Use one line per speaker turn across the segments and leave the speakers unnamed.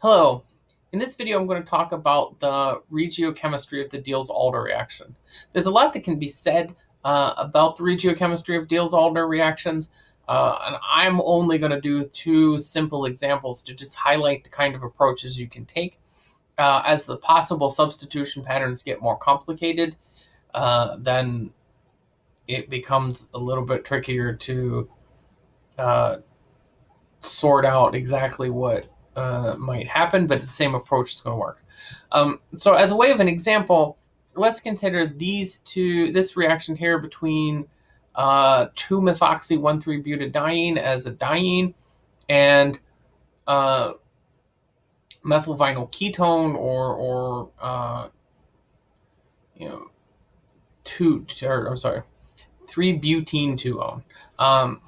Hello. In this video, I'm going to talk about the regiochemistry of the Diels-Alder reaction. There's a lot that can be said uh, about the regiochemistry of Diels-Alder reactions, uh, and I'm only going to do two simple examples to just highlight the kind of approaches you can take. Uh, as the possible substitution patterns get more complicated, uh, then it becomes a little bit trickier to uh, sort out exactly what uh, might happen, but the same approach is going to work. Um, so as a way of an example, let's consider these two, this reaction here between uh, 2-methoxy-1,3-butadiene as a diene and uh, methyl vinyl ketone or, or uh, you know, two, or, I'm sorry, 3-butene 2-one. Um,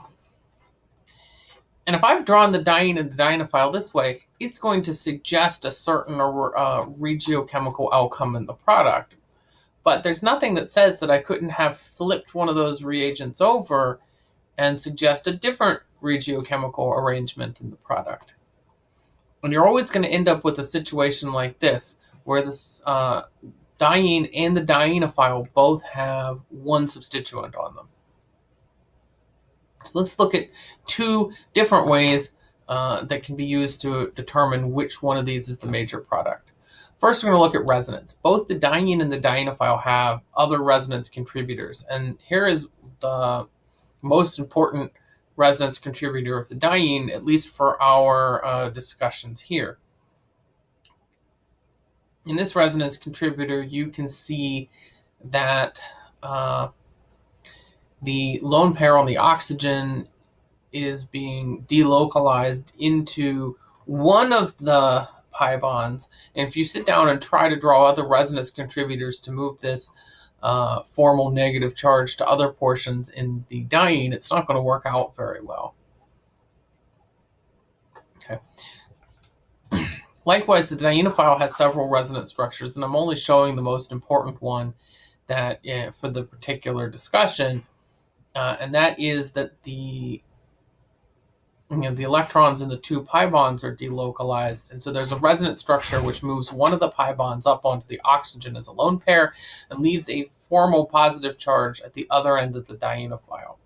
and if I've drawn the diene and the dienophile this way, it's going to suggest a certain uh, regiochemical outcome in the product. But there's nothing that says that I couldn't have flipped one of those reagents over and suggest a different regiochemical arrangement in the product. And you're always going to end up with a situation like this, where this uh, diene and the dienophile both have one substituent on them. So let's look at two different ways uh, that can be used to determine which one of these is the major product. First, we're going to look at resonance. Both the diene and the dienophile have other resonance contributors. And here is the most important resonance contributor of the diene, at least for our uh, discussions here. In this resonance contributor, you can see that uh, the lone pair on the oxygen is being delocalized into one of the pi bonds. And if you sit down and try to draw other resonance contributors to move this uh, formal negative charge to other portions in the diene, it's not going to work out very well. Okay. Likewise, the dienophile has several resonance structures, and I'm only showing the most important one that uh, for the particular discussion uh, and that is that the you know, the electrons in the two pi bonds are delocalized. And so there's a resonance structure which moves one of the pi bonds up onto the oxygen as a lone pair and leaves a formal positive charge at the other end of the dienophile.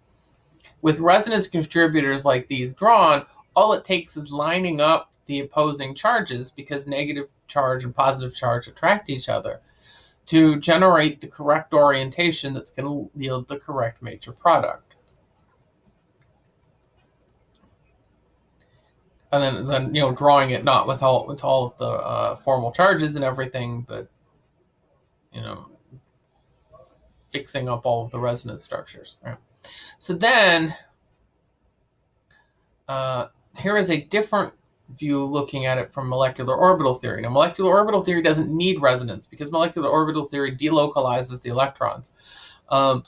With resonance contributors like these drawn, all it takes is lining up the opposing charges because negative charge and positive charge attract each other to generate the correct orientation that's going to yield the correct major product. And then, then you know, drawing it not with all with all of the uh, formal charges and everything, but you know, fixing up all of the resonance structures. Right? So then, uh, here is a different view looking at it from molecular orbital theory. Now, molecular orbital theory doesn't need resonance because molecular orbital theory delocalizes the electrons. Um,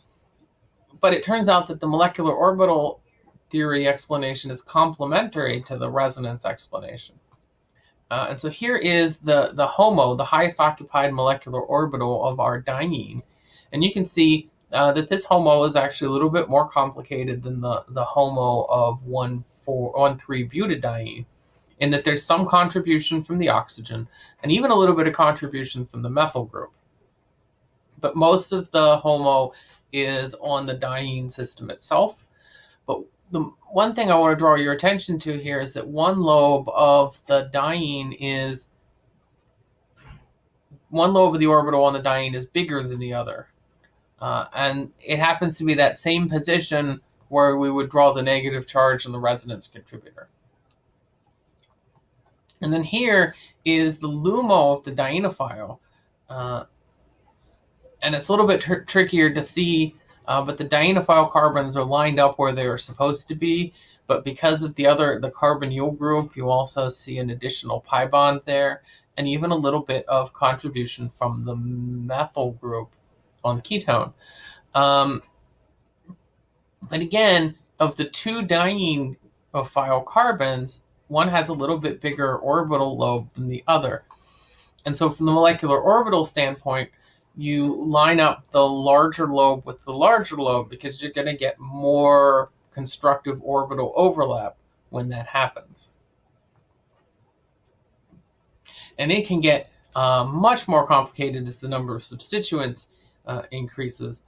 but it turns out that the molecular orbital theory explanation is complementary to the resonance explanation. Uh, and so here is the, the HOMO, the highest occupied molecular orbital of our diene. And you can see uh, that this HOMO is actually a little bit more complicated than the, the HOMO of 1,3-butadiene in that there's some contribution from the oxygen and even a little bit of contribution from the methyl group. But most of the HOMO is on the diene system itself. But the one thing I want to draw your attention to here is that one lobe of the diene is one lobe of the orbital on the diene is bigger than the other. Uh, and it happens to be that same position where we would draw the negative charge on the resonance contributor. And then here is the LUMO of the dienophile. Uh, and it's a little bit tr trickier to see, uh, but the dienophile carbons are lined up where they are supposed to be. But because of the other, the carbonyl group, you also see an additional pi bond there, and even a little bit of contribution from the methyl group on the ketone. Um, but again, of the two dienophile carbons, one has a little bit bigger orbital lobe than the other. And so from the molecular orbital standpoint, you line up the larger lobe with the larger lobe because you're going to get more constructive orbital overlap when that happens. And it can get uh, much more complicated as the number of substituents uh, increases.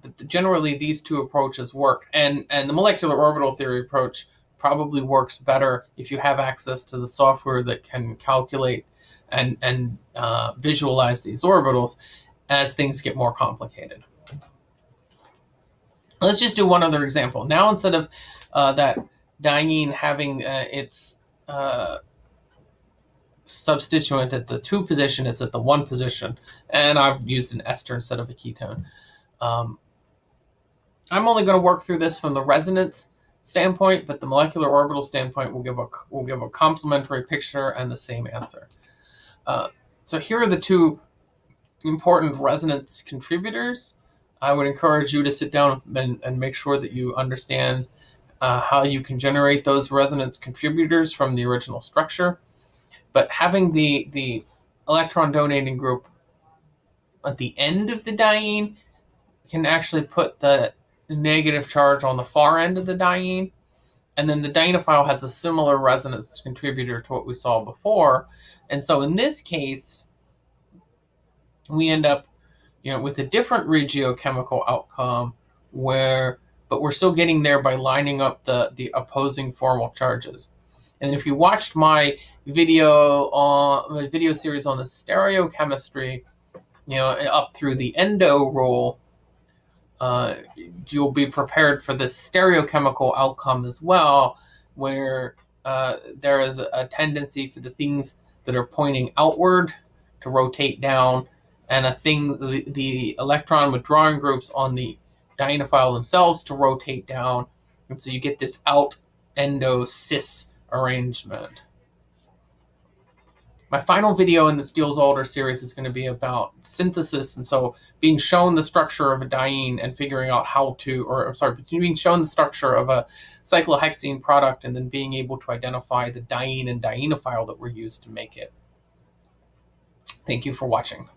But generally, these two approaches work. And, and the molecular orbital theory approach probably works better if you have access to the software that can calculate and, and uh, visualize these orbitals as things get more complicated. Let's just do one other example. Now, instead of uh, that diene having uh, its uh, substituent at the two position, it's at the one position. And I've used an ester instead of a ketone. Um, I'm only going to work through this from the resonance standpoint, but the molecular orbital standpoint will give a will give a complementary picture and the same answer. Uh, so here are the two important resonance contributors. I would encourage you to sit down and, and make sure that you understand uh, how you can generate those resonance contributors from the original structure. But having the, the electron donating group at the end of the diene can actually put the negative charge on the far end of the diene. And then the dienophile has a similar resonance contributor to what we saw before. And so in this case, we end up you know, with a different regiochemical outcome where, but we're still getting there by lining up the, the opposing formal charges. And if you watched my video on my video series on the stereochemistry, you know, up through the endo rule, uh, you'll be prepared for this stereochemical outcome as well, where uh, there is a tendency for the things that are pointing outward to rotate down, and a thing, the, the electron withdrawing groups on the dienophile themselves to rotate down. And so you get this out endo cis arrangement. My final video in the Diels-Alder series is going to be about synthesis, and so being shown the structure of a diene and figuring out how to, or I'm sorry, being shown the structure of a cyclohexene product and then being able to identify the diene and dienophile that were used to make it. Thank you for watching.